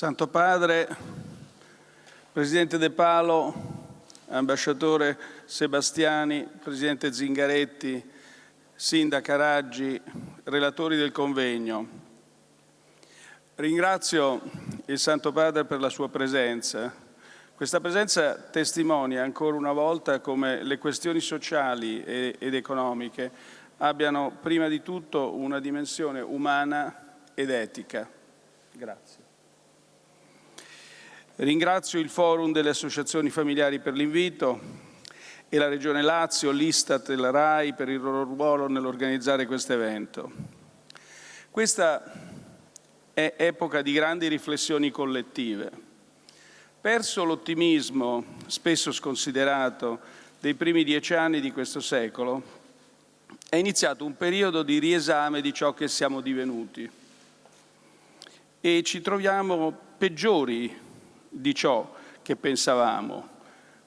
Santo Padre, Presidente De Palo, Ambasciatore Sebastiani, Presidente Zingaretti, Sindaca Raggi, relatori del convegno. Ringrazio il Santo Padre per la sua presenza. Questa presenza testimonia ancora una volta come le questioni sociali ed economiche abbiano prima di tutto una dimensione umana ed etica. Grazie. Ringrazio il Forum delle Associazioni Familiari per l'invito e la Regione Lazio, l'Istat e la RAI per il loro ruolo nell'organizzare questo evento. Questa è epoca di grandi riflessioni collettive. Perso l'ottimismo, spesso sconsiderato, dei primi dieci anni di questo secolo, è iniziato un periodo di riesame di ciò che siamo divenuti e ci troviamo peggiori di ciò che pensavamo,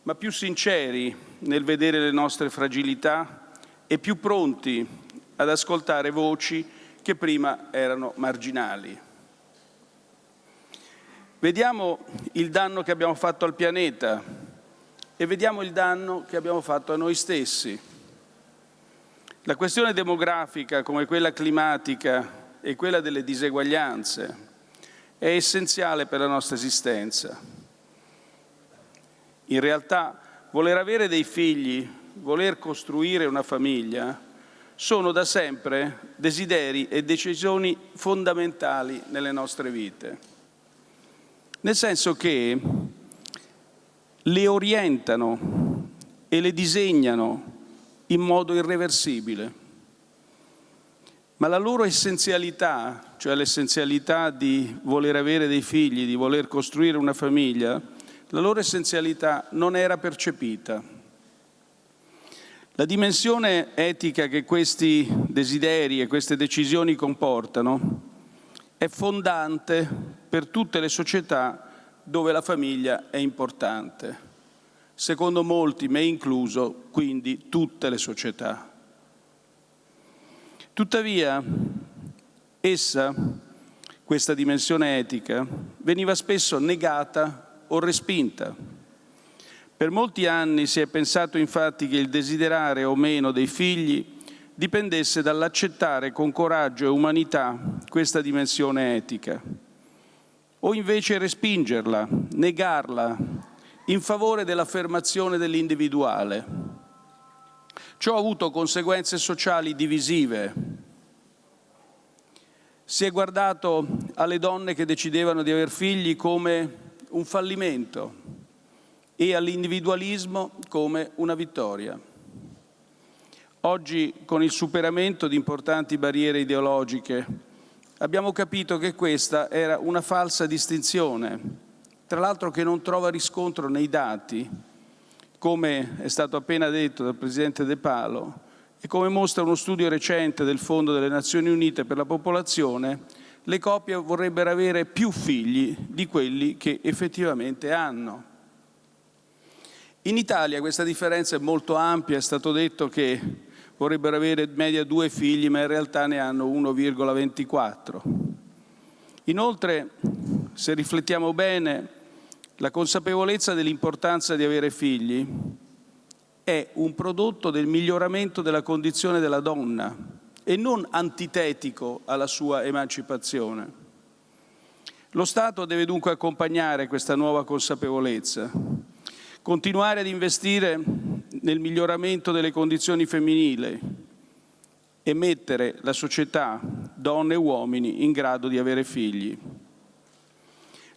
ma più sinceri nel vedere le nostre fragilità e più pronti ad ascoltare voci che prima erano marginali. Vediamo il danno che abbiamo fatto al pianeta e vediamo il danno che abbiamo fatto a noi stessi. La questione demografica, come quella climatica e quella delle diseguaglianze, è essenziale per la nostra esistenza. In realtà voler avere dei figli, voler costruire una famiglia, sono da sempre desideri e decisioni fondamentali nelle nostre vite. Nel senso che le orientano e le disegnano in modo irreversibile ma la loro essenzialità, cioè l'essenzialità di voler avere dei figli, di voler costruire una famiglia, la loro essenzialità non era percepita. La dimensione etica che questi desideri e queste decisioni comportano è fondante per tutte le società dove la famiglia è importante. Secondo molti, me incluso, quindi tutte le società. Tuttavia, essa, questa dimensione etica, veniva spesso negata o respinta. Per molti anni si è pensato infatti che il desiderare o meno dei figli dipendesse dall'accettare con coraggio e umanità questa dimensione etica, o invece respingerla, negarla, in favore dell'affermazione dell'individuale. Ciò ha avuto conseguenze sociali divisive. Si è guardato alle donne che decidevano di aver figli come un fallimento e all'individualismo come una vittoria. Oggi, con il superamento di importanti barriere ideologiche, abbiamo capito che questa era una falsa distinzione, tra l'altro che non trova riscontro nei dati, come è stato appena detto dal Presidente De Palo e come mostra uno studio recente del Fondo delle Nazioni Unite per la popolazione, le coppie vorrebbero avere più figli di quelli che effettivamente hanno. In Italia questa differenza è molto ampia, è stato detto che vorrebbero avere media due figli, ma in realtà ne hanno 1,24. Inoltre, se riflettiamo bene, la consapevolezza dell'importanza di avere figli è un prodotto del miglioramento della condizione della donna e non antitetico alla sua emancipazione. Lo Stato deve dunque accompagnare questa nuova consapevolezza, continuare ad investire nel miglioramento delle condizioni femminili e mettere la società, donne e uomini, in grado di avere figli.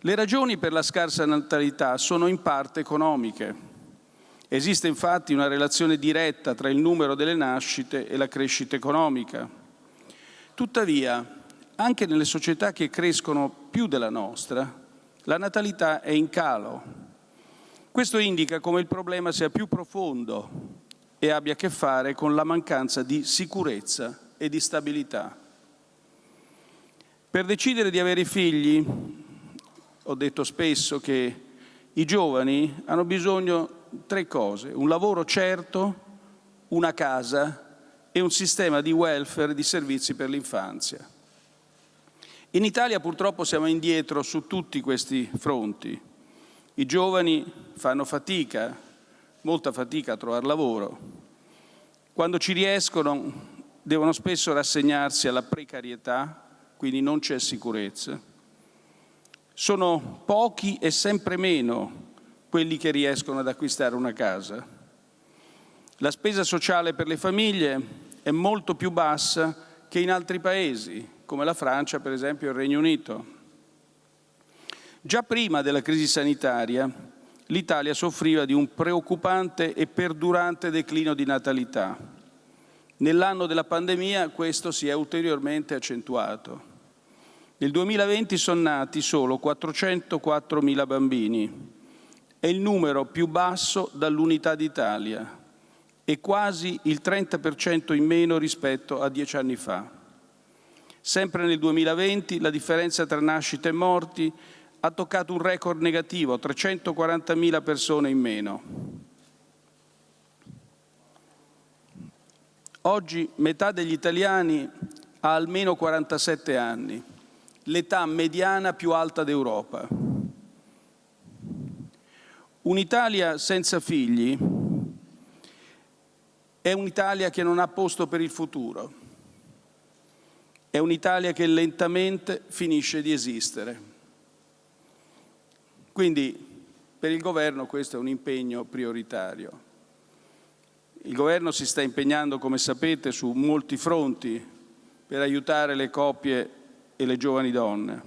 Le ragioni per la scarsa natalità sono in parte economiche. Esiste infatti una relazione diretta tra il numero delle nascite e la crescita economica. Tuttavia, anche nelle società che crescono più della nostra, la natalità è in calo. Questo indica come il problema sia più profondo e abbia a che fare con la mancanza di sicurezza e di stabilità. Per decidere di avere figli ho detto spesso che I giovani hanno bisogno di tre cose, un lavoro certo, una casa e un sistema di welfare e di servizi per l'infanzia. In Italia purtroppo siamo indietro su tutti questi fronti. I giovani fanno fatica, molta fatica a trovare lavoro. Quando ci riescono devono spesso rassegnarsi alla precarietà, quindi non c'è sicurezza. Sono pochi e sempre meno quelli che riescono ad acquistare una casa. La spesa sociale per le famiglie è molto più bassa che in altri paesi, come la Francia, per esempio, e il Regno Unito. Già prima della crisi sanitaria, l'Italia soffriva di un preoccupante e perdurante declino di natalità. Nell'anno della pandemia questo si è ulteriormente accentuato. Nel 2020 sono nati solo 404.000 bambini, è il numero più basso dall'unità d'Italia e quasi il 30% in meno rispetto a dieci anni fa. Sempre nel 2020 la differenza tra nascite e morti ha toccato un record negativo, 340.000 persone in meno. Oggi metà degli italiani ha almeno 47 anni, l'età mediana più alta d'Europa. Un'Italia senza figli è un'Italia che non ha posto per il futuro è un'Italia che lentamente finisce di esistere. Quindi per il Governo questo è un impegno prioritario. Il Governo si sta impegnando, come sapete, su molti fronti per aiutare le coppie e le giovani donne.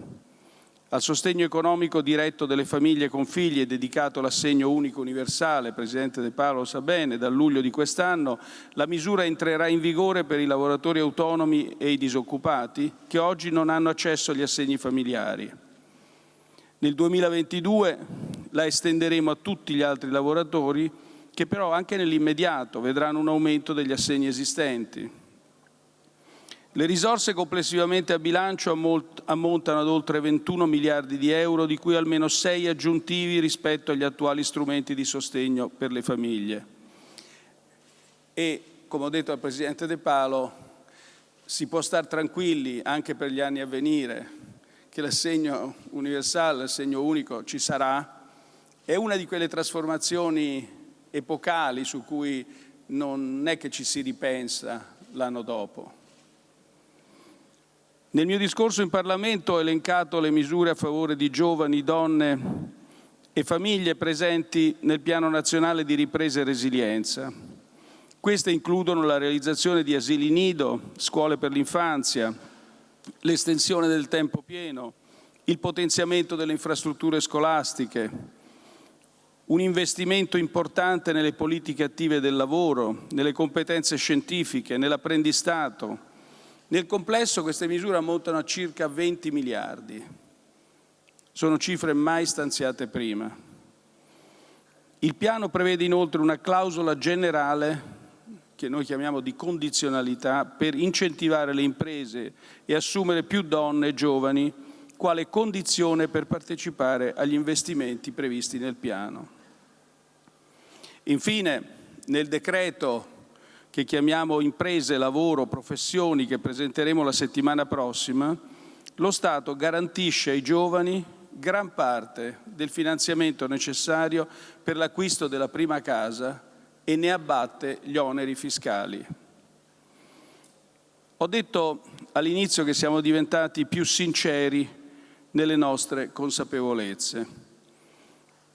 Al sostegno economico diretto delle famiglie con figli è dedicato l'assegno unico universale, Presidente De Paolo lo sa bene, dal luglio di quest'anno la misura entrerà in vigore per i lavoratori autonomi e i disoccupati che oggi non hanno accesso agli assegni familiari. Nel 2022 la estenderemo a tutti gli altri lavoratori che però anche nell'immediato vedranno un aumento degli assegni esistenti. Le risorse complessivamente a bilancio ammontano ad oltre 21 miliardi di euro, di cui almeno 6 aggiuntivi rispetto agli attuali strumenti di sostegno per le famiglie. E, come ho detto al Presidente De Palo, si può stare tranquilli anche per gli anni a venire che l'assegno universale, l'assegno unico ci sarà. È una di quelle trasformazioni epocali su cui non è che ci si ripensa l'anno dopo. Nel mio discorso in Parlamento ho elencato le misure a favore di giovani, donne e famiglie presenti nel Piano nazionale di ripresa e resilienza. Queste includono la realizzazione di asili nido, scuole per l'infanzia, l'estensione del tempo pieno, il potenziamento delle infrastrutture scolastiche, un investimento importante nelle politiche attive del lavoro, nelle competenze scientifiche, nell'apprendistato, nel complesso queste misure ammontano a circa 20 miliardi. Sono cifre mai stanziate prima. Il piano prevede inoltre una clausola generale che noi chiamiamo di condizionalità per incentivare le imprese e assumere più donne e giovani quale condizione per partecipare agli investimenti previsti nel piano. Infine, nel decreto che chiamiamo imprese, lavoro, professioni, che presenteremo la settimana prossima, lo Stato garantisce ai giovani gran parte del finanziamento necessario per l'acquisto della prima casa e ne abbatte gli oneri fiscali. Ho detto all'inizio che siamo diventati più sinceri nelle nostre consapevolezze,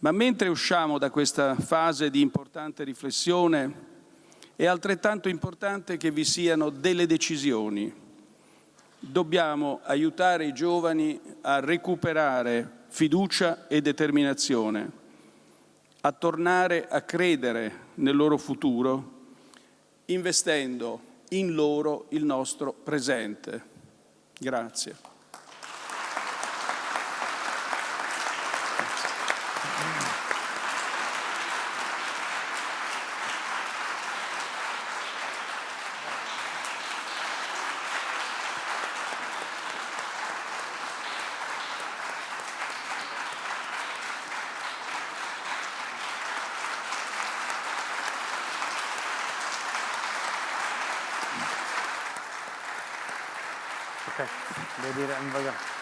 ma mentre usciamo da questa fase di importante riflessione è altrettanto importante che vi siano delle decisioni. Dobbiamo aiutare i giovani a recuperare fiducia e determinazione, a tornare a credere nel loro futuro, investendo in loro il nostro presente. Grazie. Devo dire, voglio...